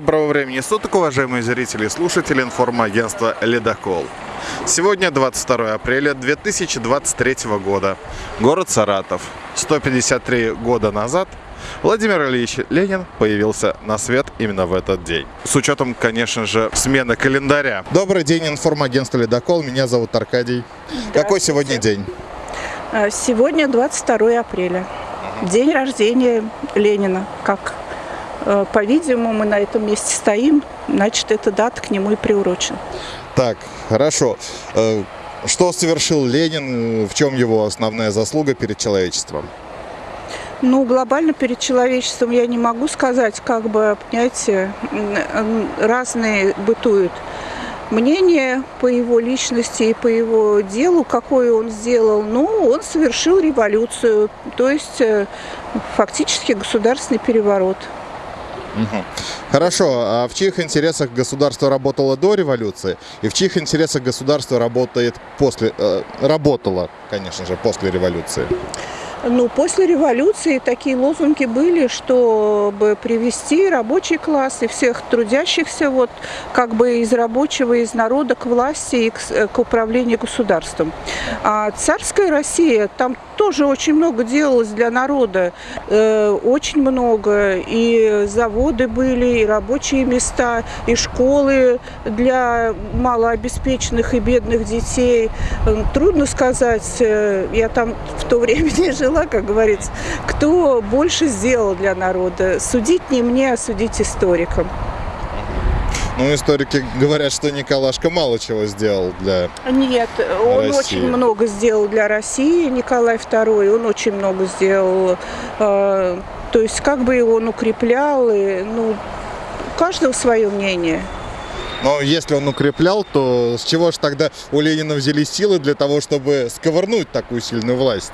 Доброго времени суток, уважаемые зрители и слушатели информагентства «Ледокол». Сегодня 22 апреля 2023 года. Город Саратов. 153 года назад Владимир Ильич Ленин появился на свет именно в этот день. С учетом, конечно же, смены календаря. Добрый день, информагентство «Ледокол». Меня зовут Аркадий. Какой сегодня день? А, Сегодня 22 апреля. День рождения Ленина. Как, по-видимому, мы на этом месте стоим, значит, эта дата к нему и приурочена. Так, хорошо. Э, Что совершил Ленин? В чем его основная заслуга перед человечеством? Ну, глобально перед человечеством я не могу сказать, как бы, понимаете, разные бытуют мнения по его личности и по его делу, какое он сделал. Ну, он совершил революцию, то есть э, фактически государственный переворот. Хорошо, а в чьих интересах государство работало до революции и в чьих интересах государство работает после, э, работало, конечно же, после революции? Ну, после революции такие лозунги были, чтобы привести рабочий класс и всех трудящихся вот как бы из рабочего, из народа к власти и к, с- к управлению государством. А царская Россия, там тоже очень много делалось для народа, э, очень много. И заводы были, и рабочие места, и школы для малообеспеченных и бедных детей. Э, Трудно сказать, э, я там в то время не жила, как говорится, кто больше сделал для народа. Судить не мне, а судить историкам. Ну, историки говорят, что Николашка мало чего сделал для... Нет, он России. очень много сделал для России, Николай II, он очень много сделал. э, То есть как бы его он укреплял, и, ну, у каждого свое мнение. Но если он укреплял, то с чего же тогда у Ленина взялись силы для того, чтобы сковырнуть такую сильную власть?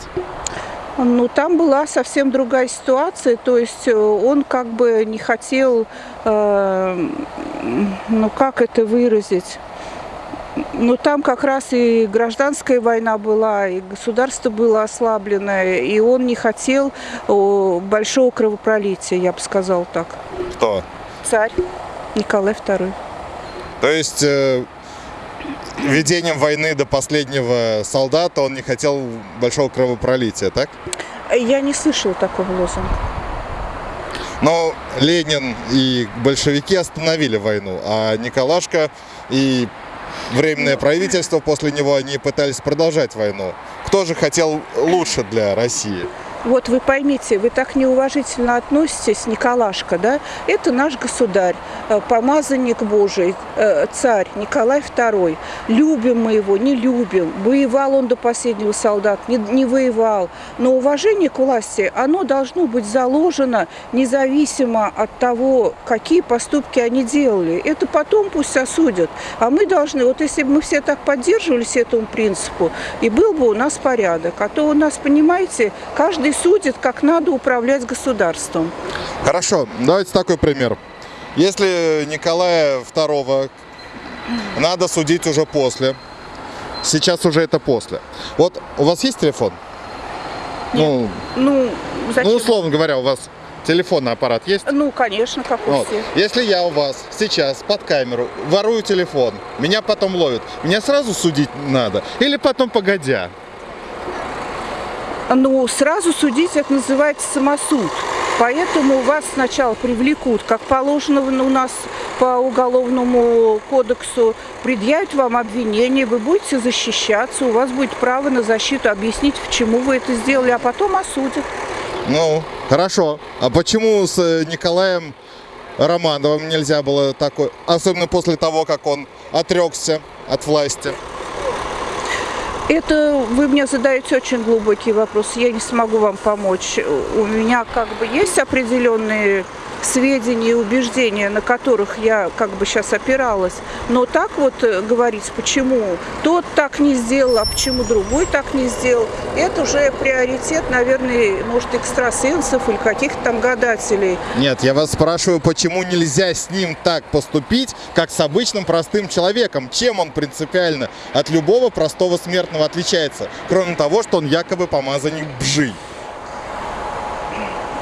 Ну, там была совсем другая ситуация, то есть э, он как бы не хотел, э, ну, как это выразить, ну, там как раз и гражданская война была, и государство было ослабленное, и он не хотел о, большого кровопролития, я бы сказал так. Кто? Царь Николай II. То есть э, ведением войны до последнего солдата он не хотел большого кровопролития, так? Я не слышала такого лозунга. Но Ленин и большевики остановили войну, а Николашка и Временное правительство после него они пытались продолжать войну. Кто же хотел лучше для России? Вот вы поймите, вы так неуважительно относитесь, Николашка, да? Это наш государь, э, помазанник Божий, э, царь Николай II. Любим мы его, не любим. Воевал он до последнего солдат, не, не воевал. Но уважение к власти, оно должно быть заложено независимо от того, какие поступки они делали. Это потом пусть осудят. А мы должны, вот если бы мы все так поддерживались этому принципу, и был бы у нас порядок. А то у нас, понимаете, каждый судит, как надо управлять государством. Хорошо, давайте такой пример. Если Николая II надо судить уже после, сейчас уже это после. Вот у вас есть телефон? Ну, Ну, зачем? ну, условно говоря, у вас телефонный аппарат есть? Ну, конечно, как у Вот. всех. Если я у вас сейчас под камеру ворую телефон, меня потом ловят, меня сразу судить надо или потом погодя? Ну, сразу судить это называется самосуд. Поэтому вас сначала привлекут, как положено у нас по уголовному кодексу, предъявят вам обвинение, вы будете защищаться, у вас будет право на защиту, объяснить, почему вы это сделали, а потом осудят. Ну, хорошо. А почему с э, Николаем Романовым нельзя было такой, особенно после того, как он отрекся от власти? Это вы мне задаете очень глубокий вопрос. Я не смогу вам помочь. У меня как бы есть определенные сведения и убеждения, на которых я как бы сейчас опиралась. Но так вот э, говорить, почему тот так не сделал, а почему другой так не сделал, это уже приоритет, наверное, может, экстрасенсов или каких-то там гадателей. Нет, я вас спрашиваю, почему нельзя с ним так поступить, как с обычным простым человеком? Чем он принципиально от любого простого смертного отличается? Кроме того, что он якобы помазанник бжи.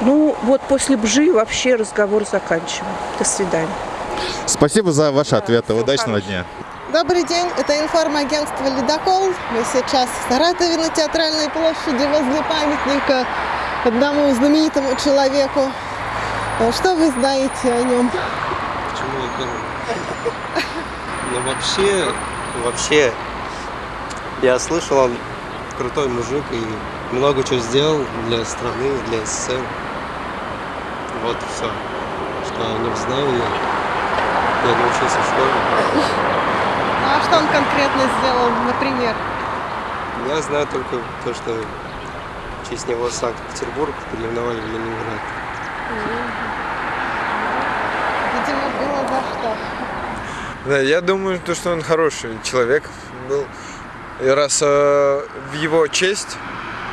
Ну, вот после бжи вообще разговор заканчиваем. До свидания. Спасибо за ваши ответы. Удачного дня. Добрый день, это информагентство «Ледокол». Мы сейчас в Саратове на Театральной площади возле памятника одному знаменитому человеку. А Что вы знаете о нем? Почему я первый? Ну вообще, вообще, я слышал, он крутой мужик и много чего сделал для страны, для СССР. Вот и все. Что о нем знаю я. Я научился в школе. Ну, а что он конкретно сделал, например? Я знаю только то, что в честь него Санкт-Петербург переименовали в Ленинград. Видимо, было за что. Да, я думаю, то, что он хороший человек был. И раз э, в его честь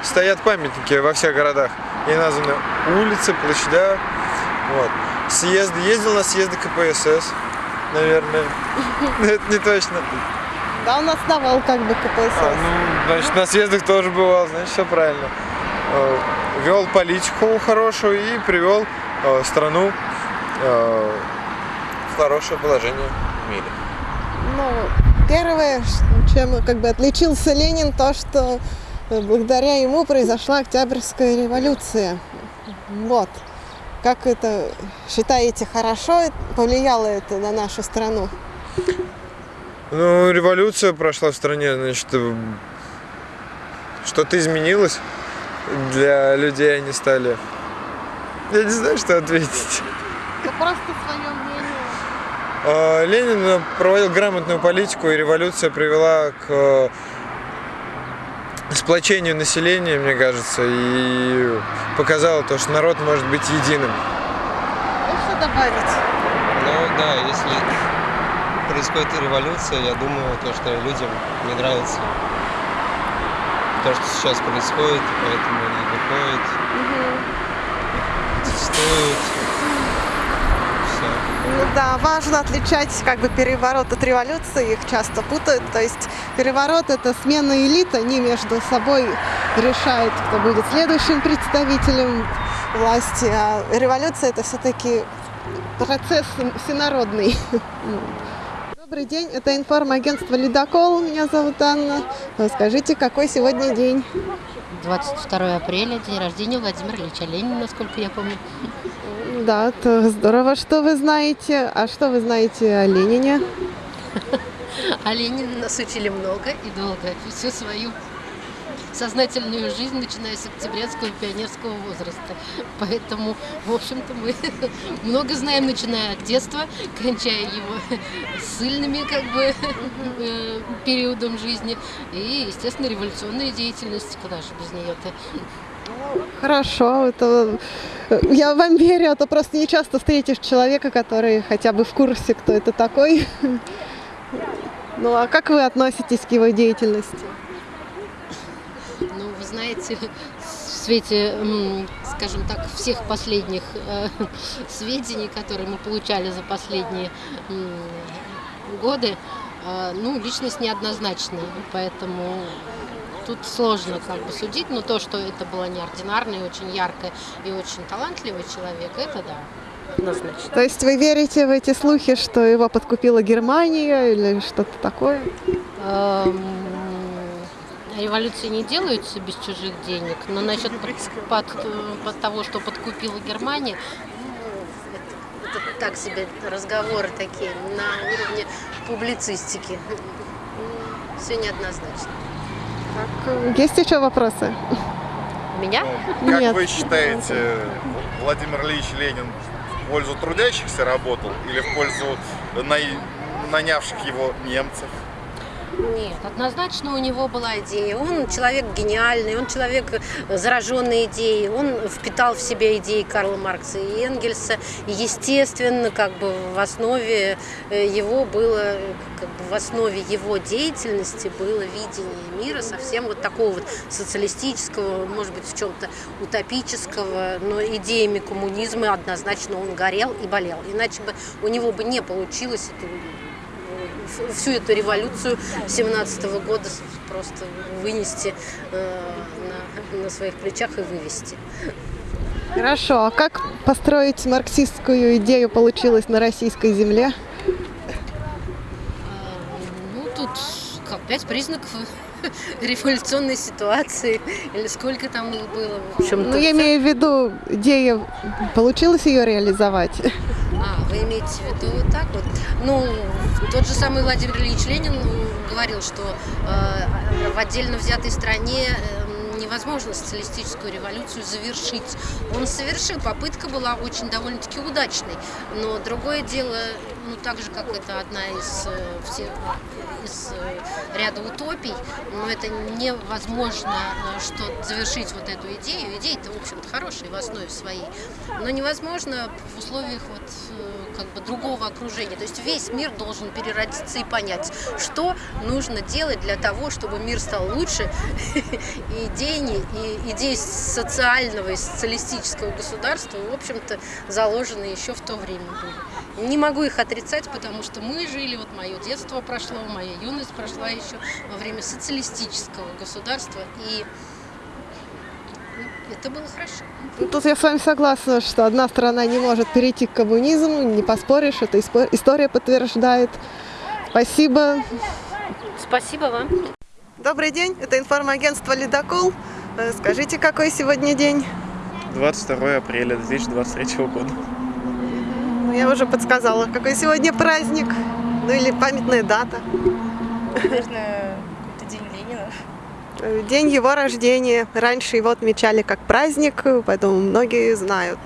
стоят памятники во всех городах. И названы улицы, площадя. Вот. Съезд, ездил на съезды КПСС, наверное. Но Это не точно. Да, он основал как бы КПСС. А, ну, значит, на съездах тоже бывал, значит, все правильно. Э, Вел политику хорошую и привел э, страну э, в хорошее положение в мире. Ну, первое, чем как бы отличился Ленин, то, что благодаря ему произошла Октябрьская революция. Вот. Как это считаете, хорошо повлияло это на нашу страну? Ну, революция прошла в стране, значит, э, что-то изменилось для людей, они стали... Я не знаю, что ответить. Да просто свое мнение. А, Ленин э, проводил грамотную политику, и революция привела к э, сплочению населения, мне кажется, и показала то, что народ может быть единым. Что добавить? Ну да, если происходит революция, я думаю, то, что людям не нравится то, что сейчас происходит, и поэтому они выходят, протестуют. Ну да, важно отличать как бы переворот от революции, их часто путают. То есть переворот это смена элит, они между собой решают, кто будет следующим представителем власти, а революция это все-таки процесс всенародный. Добрый день, это информагентство «Ледокол», меня зовут Анна. Скажите, какой сегодня день? 22 апреля, день рождения Владимира Ильича Ленина, насколько я помню. Да, это здорово, что вы знаете. А что вы знаете о Ленине? А Ленина нас учили много и долго, всю свою сознательную жизнь, начиная с октябрятского пионерского возраста. Поэтому, в общем-то, мы много знаем, начиная от детства, кончая его сильными как бы э, периодом жизни и, естественно, революционной деятельности, куда же без нее-то. Хорошо, это я вам верю, а то просто не часто встретишь человека, который хотя бы в курсе, кто это такой. Ну а как вы относитесь к его деятельности? Ну, вы знаете, в свете, скажем так, всех последних э, сведений, которые мы получали за последние годы, э, ну, личность неоднозначная, поэтому тут сложно как бы судить, но то, что это была неординарная, очень яркая и очень талантливый человек, это да, однозначно. То есть вы верите в эти слухи, что его подкупила Германия или что-то такое? Эм, Революции не делаются без чужих денег, но насчет под, под- под того, что подкупила Германия, это, это так себе разговоры такие на уровне публицистики. Все неоднозначно. Так, Есть еще вопросы? У меня? Как Нет. вы считаете, Владимир Ильич Ленин в пользу трудящихся работал или в пользу на- нанявших его немцев? Нет, однозначно у него была идея. Он человек гениальный, он человек э, зараженный идеей. Он впитал в себя идеи Карла Маркса и Энгельса. И, естественно, как бы в основе э, его было, как бы в основе его деятельности было видение мира совсем вот такого вот социалистического, может быть, в чем-то утопического, но идеями коммунизма однозначно он горел и болел. Иначе бы у него бы не получилось эту в- всю эту революцию 17 года просто вынести э, на, на своих плечах и вывести. Хорошо, а как построить марксистскую идею получилось на российской земле? Ну, тут как пять признаков революционной ситуации, или сколько там их было. В общем-то, Ну, я имею в виду, идея, получилось ее реализовать? Вы имеете в виду так вот? Ну, тот же самый Владимир Ильич Ленин м, говорил, что э, в отдельно взятой стране э, невозможно социалистическую революцию завершить. Он совершил, попытка была очень довольно-таки удачной, но другое дело, ну, так же, как это одна из, э, все- из э, ряда утопий, но это невозможно э, что завершить вот эту идею. Идея-то, в общем-то, хорошая в основе своей, но невозможно в условиях вот как бы другого окружения. То есть весь мир должен переродиться и понять, что нужно делать для того, чтобы мир стал лучше, и идеи, и идеи социального и социалистического государства, в общем-то, заложены еще в то время были. Не могу их отрицать, потому что мы жили, вот мое детство прошло, моя юность прошла еще во время социалистического государства, и ну, это было хорошо. Ну, Тут я с вами согласна, что одна страна не может перейти к коммунизму, не поспоришь, это история подтверждает. Спасибо. Спасибо вам. Добрый день, это информагентство «Ледокол». Э, Скажите, какой сегодня день? 22 апреля 2023 года. Ну, я уже подсказала, какой сегодня праздник, ну или памятная дата. Наверное, какой-то день Ленина. Э, День его рождения. Раньше его отмечали как праздник, поэтому многие знают.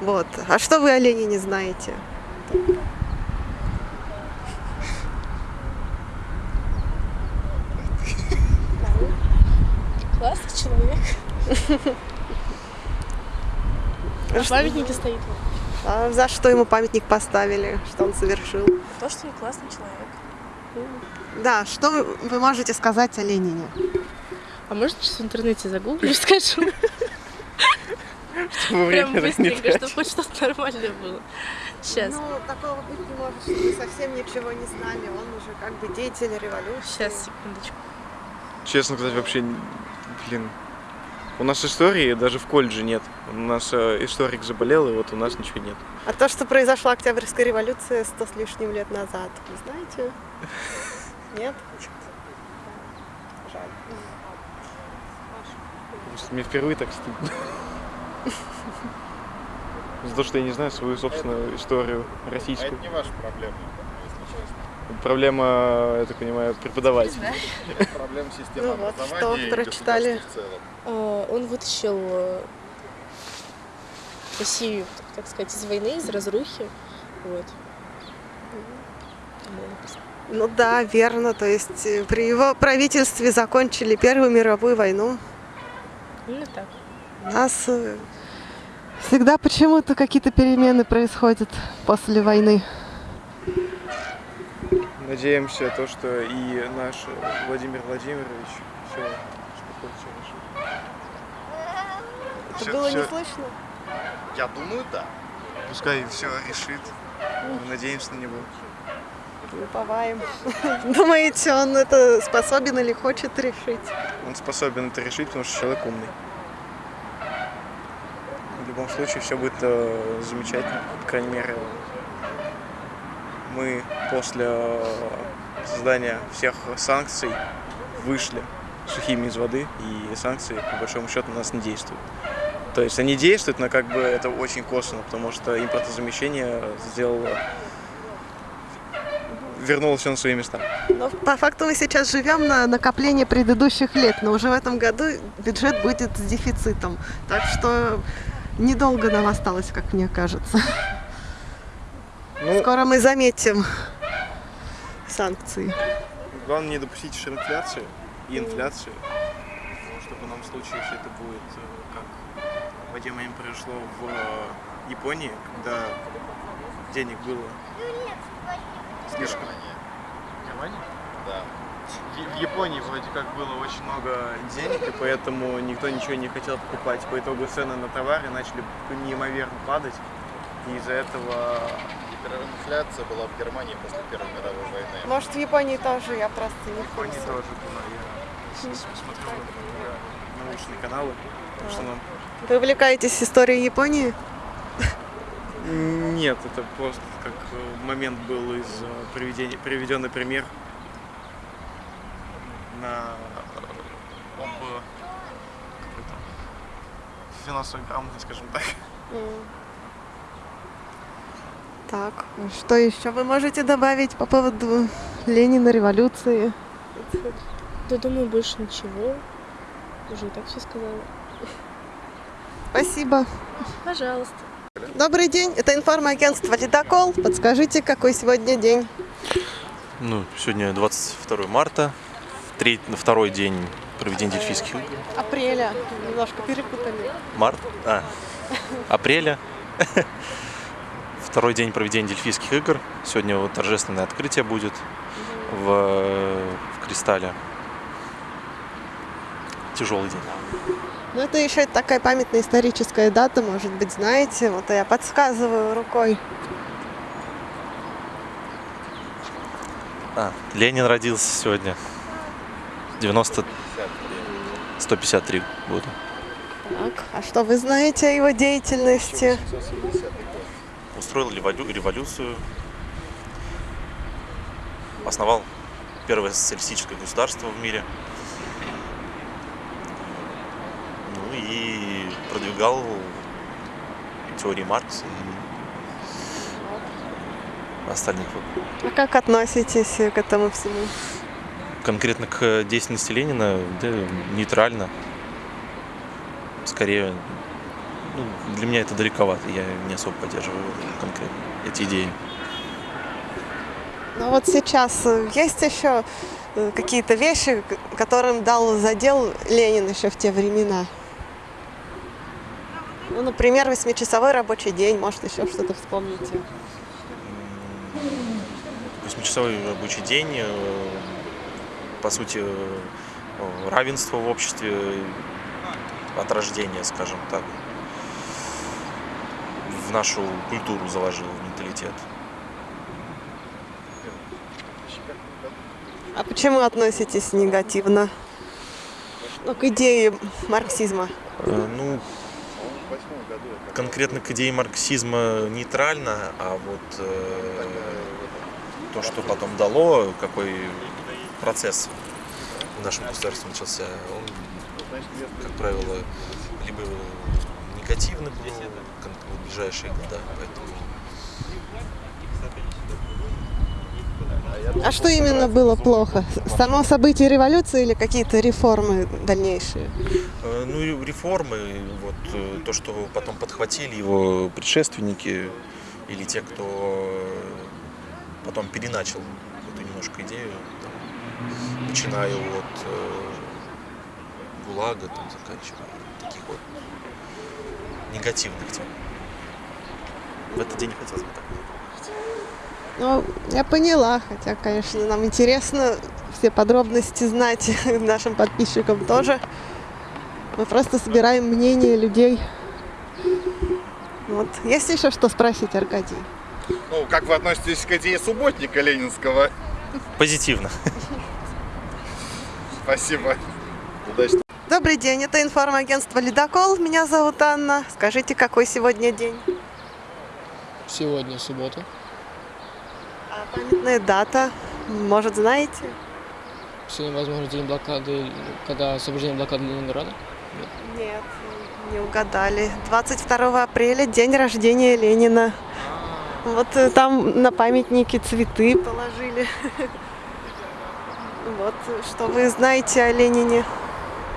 Вот. А что вы о Ленине знаете? Классный человек. На памятнике стоит. А за что ему памятник поставили? Что он совершил? То, что он классный человек. Да, что вы, можете сказать о Ленине? А можно сейчас в интернете загуглю, скажу? Прям быстренько, чтобы хоть что-то нормальное было. Сейчас. Ну, такого быть не может, что вы совсем ничего не знали. Он уже как бы деятель революции. Сейчас, секундочку. Честно сказать, вообще, блин. У нас истории даже в колледже нет. У нас э, историк заболел, и вот у нас ничего нет. А то, что произошла Октябрьская революция сто с лишним лет назад, вы знаете? Нет? Жаль. Мне впервые так стыдно. За то, что я не знаю свою собственную историю А российскую. это не ваша проблема. Проблема, я так понимаю, преподавателей. Проблема системы Ну вот, что и прочитали? государства в целом. А, Он вытащил э, Россию, так сказать, из войны, из разрухи. Вот. Ну да, верно. То есть э, при его правительстве закончили Первую мировую войну. Именно так. У нас э, всегда почему-то какие-то перемены происходят после войны. Надеемся, то, что и наш Владимир Владимирович все, что решит. Это Всё- было всё- не слышно? Я думаю, да. Пускай все решит. Мы надеемся на него. Уповаем. Думаете, он это способен или хочет решить? Он способен это решить, потому что человек умный. В любом случае все будет э, замечательно. По крайней мере, мы после э, создания всех санкций вышли сухими из воды, и санкции, по большому счету, на нас не действуют. То есть они действуют, но как бы это очень косвенно, потому что импортозамещение сделало вернуло все на свои места. Но по факту мы сейчас живем на накопление предыдущих лет, но уже в этом году бюджет будет с дефицитом. Так что недолго нам осталось, как мне кажется. Ну, Скоро мы заметим санкции. Главное не допустить ширинфляции и инфляции, чтобы нам в случае, если это будет, э, как в один момент произошло в э, Японии, когда денег было слишком. Германия? Да. В в Японии вроде как было очень много денег, и поэтому никто ничего не хотел покупать. По итогу цены на товары начали неимоверно падать, и из-за этого Гиперинфляция была в Германии после Первой мировой войны. Может, в Японии тоже, я просто не в в Японии курсе. тоже было. Я смотрел, научные каналы. Так что нам Вы увлекаетесь историей Японии? Нет, это просто как э, момент был из э, приведения, приведенный пример на э, об какой-то финансовой грамотности, скажем так. Так, что еще вы можете добавить по поводу Ленина, революции? Да думаю, больше ничего. Уже и так все сказала. Спасибо. Пожалуйста. Добрый день, это информагентство «Ледокол». Подскажите, какой сегодня день? Ну, сегодня 22 марта, треть, второй день проведения дельфийских игр. Апреля. Немножко перепутали. Март, а, апреля. Второй день проведения дельфийских игр. Сегодня вот торжественное открытие будет в, в Кристалле. Тяжелый день. Ну, это еще такая памятная историческая дата, может быть, знаете. Вот я подсказываю рукой. А, Ленин родился сегодня. 90... 153 года. Так, а что вы знаете о его деятельности? Устроил револю- революцию, основал первое социалистическое государство в мире. Ну и продвигал теории Маркса и остальных. А как относитесь к этому всему? Конкретно к деятельности Ленина, да, нейтрально. Скорее, ну, для меня это далековато, я не особо поддерживаю конкретно эти идеи. Ну вот сейчас э, есть еще э, какие-то вещи, которым дал задел Ленин еще в те времена? Ну, например, восьмичасовой рабочий день, может, еще что-то вспомните. Восьмичасовой рабочий день, э, по сути, равенство в обществе от рождения, скажем так, в нашу культуру заложил, в менталитет. А почему относитесь негативно? Ну, к идее марксизма. Э, Ну, конкретно к идее марксизма нейтрально, а вот э, то, что потом дало, какой процесс в нашем государстве начался, он, как правило, либо негативный был в ближайшие года, поэтому А что именно было плохо? Само событие революции или какие-то реформы дальнейшие? Э, Ну реформы, вот э, то, что потом подхватили его предшественники или те, кто э, потом переначал эту немножко идею, там, начиная от э, ГУЛАГа, там, заканчивая таких вот негативных тем. В этот день хотелось бы так. Ну, я поняла, хотя, конечно, нам интересно все подробности знать, нашим подписчикам тоже. Мы просто собираем мнение людей. Вот. Есть еще что спросить, Аркадий? Ну, как вы относитесь к идее субботника ленинского? Позитивно. Спасибо. Удачи. Добрый день, это информагентство «Ледокол». Меня зовут Анна. Скажите, какой сегодня день? Сегодня суббота. А памятная дата? Может, знаете? Сегодня, возможно, день блокады, когда освобождение блокады Ленинграда. Нет, не угадали. 22 апреля, день рождения Ленина. Вот э, там на памятнике цветы положили. Вот, что вы знаете о Ленине?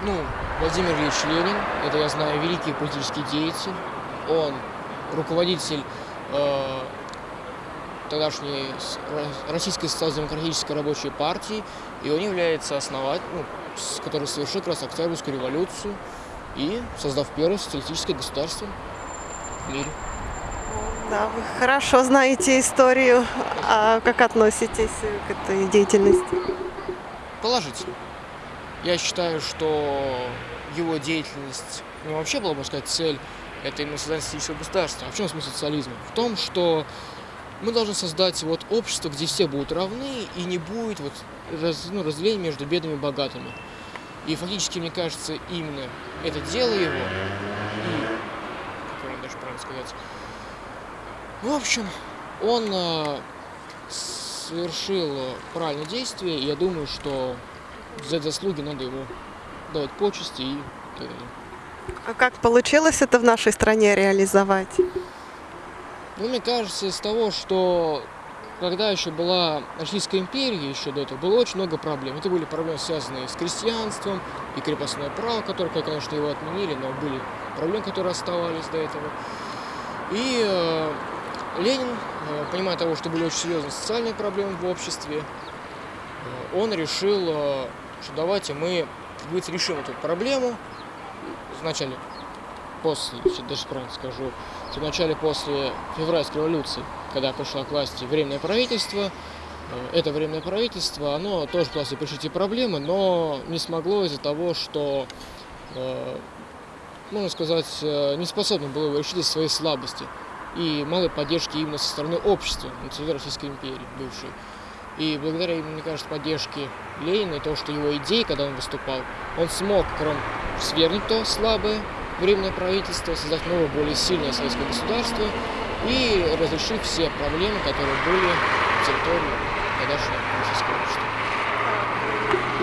Ну, Владимир Ильич Ленин, это я знаю, великий политический деятель. Он руководитель э, тогдашней Российской социал-демократической рабочей партии, и он является основателем, ну, который совершил как раз Октябрьскую революцию и создав первое социалистическое государство в мире. Да, вы хорошо знаете историю. А как относитесь к этой деятельности? Положительно. Я считаю, что его деятельность, ну вообще была, можно сказать, цель это именно создание социалистического государства. А в чем смысл социализма? В том, что мы должны создать вот общество, где все будут равны и не будет вот раз, ну, разделения между бедными и богатыми. И фактически, мне кажется, именно это дело его, и, как правильно даже правильно сказать, в общем, он э, совершил правильное действие, и я думаю, что за заслуги надо ему давать почести и так далее. А как получилось это в нашей стране реализовать? Ну, мне кажется, из того, что когда еще была Российская империя, еще до этого, было очень много проблем. Это были проблемы, связанные с крестьянством и крепостное право, которое, конечно, его отменили, но были проблемы, которые оставались до этого. И э, Ленин, э, понимая того, что были очень серьезные социальные проблемы в обществе, э, он решил, э, что давайте мы, говорится, решим эту проблему вначале, после, даже правильно скажу, что вначале после февральской революции, когда пришло к власти временное правительство, э, это временное правительство, оно тоже пыталось решить эти проблемы, но не смогло из-за того, что, э, можно сказать, э, не способно было его решить из своей слабости и малой поддержки именно со стороны общества на территории Российской империи бывшей. И благодаря, мне кажется, поддержке Ленина и того, что его идеи, когда он выступал, он смог, кроме свергнуть то слабое временное правительство, создать новое, более сильное советское государство и разрешить все проблемы, которые были на территории тогдашнего российского общества.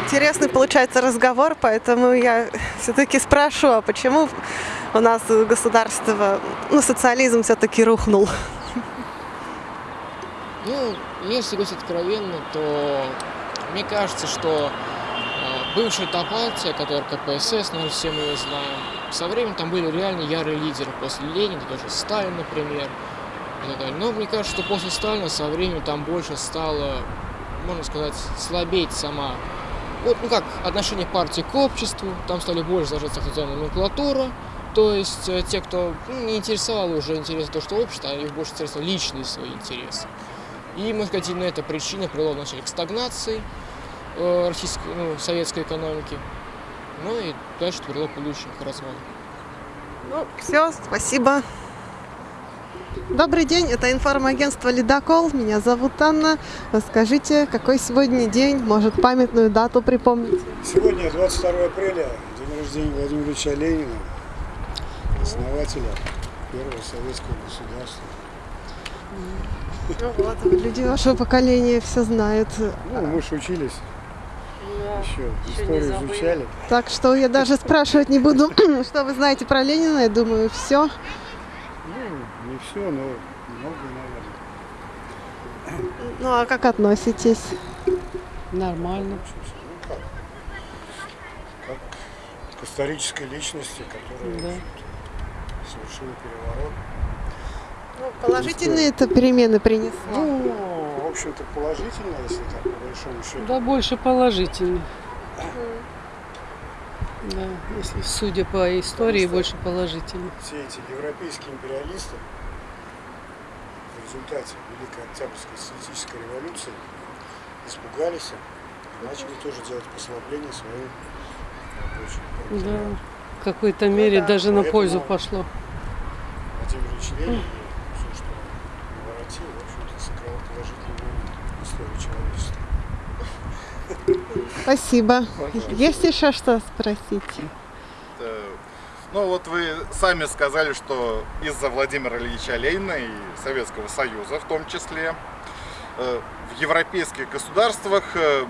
Интересный получается разговор, поэтому я все-таки спрошу, а почему у нас государство, ну, социализм все-таки рухнул? Ну, если говорить откровенно, то мне кажется, что э, бывшая та партия, которая КПСС, наверное, все мы ее знаем, со временем там были реально ярые лидеры. После Ленина, тоже Сталин, например. так. Но мне кажется, что после Сталина со временем там больше стало, можно сказать, слабеть сама. Вот, ну как, отношение партии к обществу, там стали больше зажаться официальная номенклатура, то есть э, те, кто ну, не интересовало уже интересно то, что общество, а их больше интересовали личные свои интересы. И, можно сказать, именно эта причина привела вначале к стагнации э, российской, ну, советской экономики, ну и дальше привело к будущему к развалу. Ну, все, спасибо. Добрый день, это информагентство «Ледокол». Меня зовут Анна. Расскажите, какой сегодня день, может, памятную дату припомнить? Сегодня 22 апреля, день рождения Владимира Ильича Ленина, основателя первого советского государства. Ну вот, люди вашего поколения все знают. Ну, мы же учились, еще историю изучали. Так что я даже спрашивать не буду, что вы знаете про Ленина. Я думаю, все. Ну, не все, но многое, наверное. Ну а как относитесь? Нормально. Ну как? Как к исторической личности, которая Да. совершила переворот. Ну, положительные это перемены принесло. Ну, в общем-то, положительно, если так, по большому счету. Да, больше положительный. Да, если судя по истории, больше положительный. все эти европейские империалисты в результате Великой Октябрьской социалистической революции испугались и начали тоже делать послабление своим рабочим. Да, в какой-то мере да, даже на пользу пошло. Владимир Ильич Ленин и все, что он наворотил, в общем-то, сыграл положительную роль в истории человечества. Спасибо. Пожалуйста. Есть еще что спросить? Ну вот вы сами сказали, что из-за Владимира Ильича Ленина и Советского Союза в том числе э, в европейских государствах э,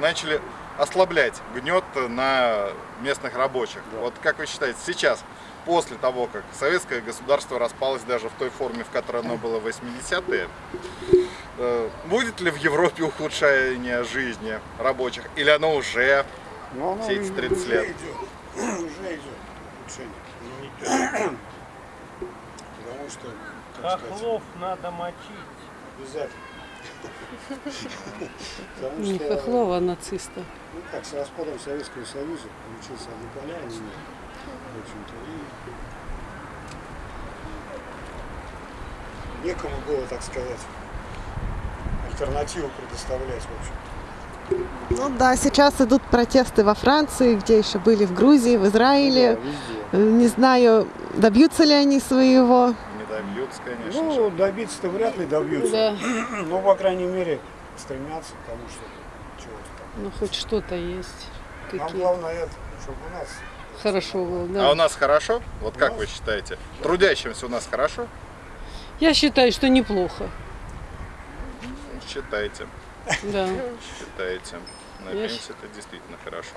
начали ослаблять гнет на местных рабочих. Вот как вы считаете, сейчас, после того, как советское государство распалось даже в той форме, в которой оно было в 80-е, э, будет ли в Европе ухудшение жизни рабочих? Или оно уже Но оно все эти уже 30 лет? идет. Уже идет улучшение. Потому что, Хохлов надо мочить. обязательно. Потому Не Хохлова, а нациста. ну как, с распадом Советского Союза получился однополярный мир, общем-то, и некому было, так сказать, альтернативу предоставлять, в общем. Ну да, сейчас идут протесты во Франции, где еще были в Грузии, в Израиле. Да, везде. Не знаю, добьются ли они своего. Не добьются, конечно Ну, добиться-то вряд ли добьются. Да. Ну, по крайней мере, стремятся к тому, что чего-то там. Ну, хоть что-то есть. Нам главное это, чтобы у нас Хорошо было, да. А у нас хорошо? Вот как вы считаете? Трудящимся у нас хорошо? Я считаю, что неплохо. Считайте. Да. Считаете. На пенсии это действительно хорошо.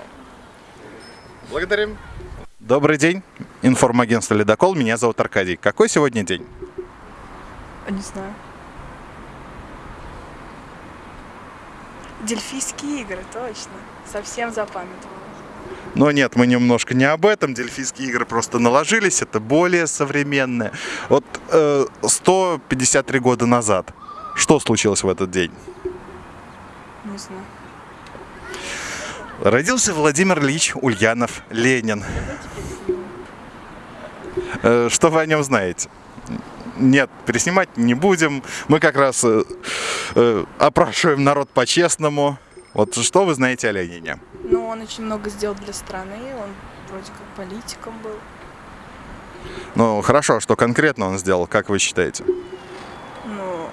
Благодарим. Добрый день. Информагентство «Ледокол». Меня зовут Аркадий. Какой сегодня день? Не знаю. Дельфийские игры, точно. Совсем запамятовала. Но нет, мы немножко не об этом. Дельфийские игры просто наложились. Это более современное. Вот э, 153 года назад. Что случилось в этот день? Не знаю. Родился Владимир Ильич Ульянов Ленин. Э, Что вы о нем знаете? Нет, переснимать не будем. Мы как раз э, э, опрашиваем народ по-честному. Вот что вы знаете о Ленине? Ну, он очень много сделал для страны. Он вроде как политиком был. Ну, хорошо, что конкретно он сделал, как вы считаете? Ну...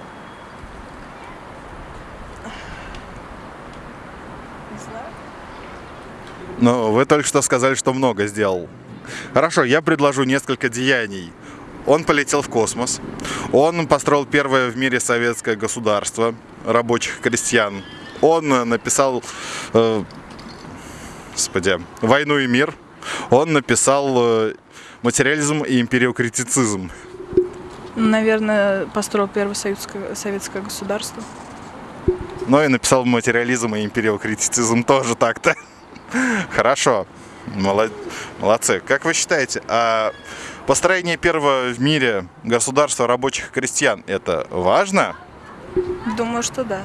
Не знаю. Ну, вы только что сказали, что много сделал. Хорошо, я предложу несколько деяний. Он полетел в космос. Он построил первое в мире советское государство рабочих крестьян. Он э, написал, э, господи, «Войну и мир». Он написал э, «Материализм и империокритицизм». Наверное, построил первое советское, советское государство. Ну и написал «Материализм и империокритицизм» тоже так-то. Хорошо. Молод- Молодцы. Как вы считаете, а построение первого в мире государства рабочих крестьян – это важно? Думаю, что да.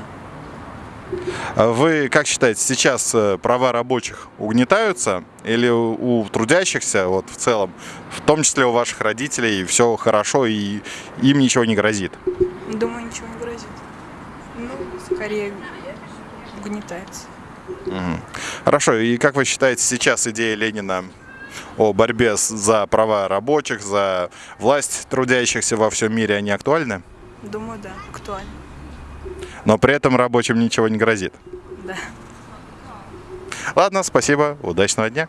Вы как считаете, сейчас э, права рабочих угнетаются или у трудящихся вот в целом, в том числе у ваших родителей, все хорошо и им ничего не грозит? Думаю, ничего не грозит. Ну, скорее угнетается. Мгм. Хорошо, и как вы считаете, сейчас идея Ленина о борьбе за права рабочих, за власть трудящихся во всем мире, они актуальны? Думаю, да, актуально. Но при этом рабочим ничего не грозит. Да. Ладно, спасибо, удачного дня.